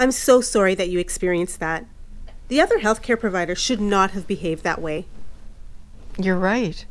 I'm so sorry that you experienced that. The other healthcare provider should not have behaved that way. You're right.